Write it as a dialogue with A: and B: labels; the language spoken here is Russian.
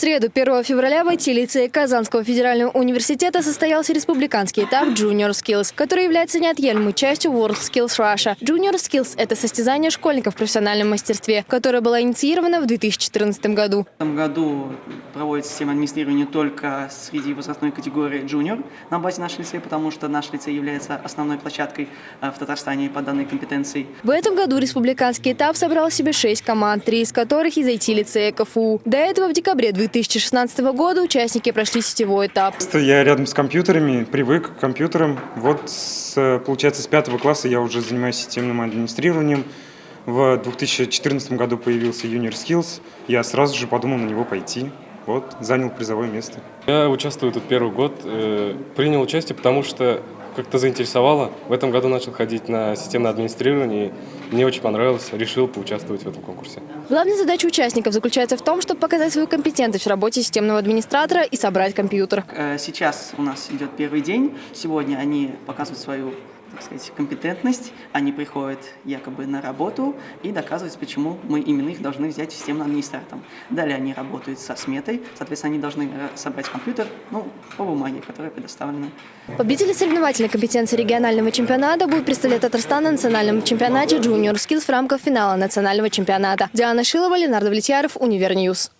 A: среду, 1 февраля в IT-лицее Казанского федерального университета состоялся республиканский этап Junior Skills, который является неотъемлемой частью World Skills Russia. Junior Skills – это состязание школьников в профессиональном мастерстве, которое было инициировано в 2014 году.
B: В этом году проводится система администрирования только среди возрастной категории junior на базе нашего лицея, потому что наш лицей является основной площадкой э, в Татарстане по данной компетенции.
A: В этом году республиканский этап собрал себе шесть команд, три из которых из IT-лицея КФУ. До этого в декабре 2016 года участники прошли сетевой этап.
C: Я рядом с компьютерами, привык к компьютерам. Вот, с, получается, с пятого класса я уже занимаюсь системным администрированием. В 2014 году появился Junior Skills. Я сразу же подумал на него пойти. Вот, занял призовое место.
D: Я участвую тут первый год. э, Принял участие, потому что как-то заинтересовало. В этом году начал ходить на системное администрирование. и Мне очень понравилось. Решил поучаствовать в этом конкурсе.
A: Главная задача участников заключается в том, чтобы показать свою компетентность в работе системного администратора и собрать компьютер.
B: Э, Сейчас у нас идет первый день. Сегодня они показывают свою так сказать, компетентность, они приходят якобы на работу и доказывают, почему мы именно их должны взять системным администратором. Далее они работают со сметой, соответственно, они должны э, собрать компьютер, ну, по бумаге, которая предоставлена.
A: Победители соревновательной компетенции регионального чемпионата будут представлять Татарстан на национальном чемпионате Junior Skills в рамках финала национального чемпионата. Диана Шилова, Ленар Довлетьяров, Univer News.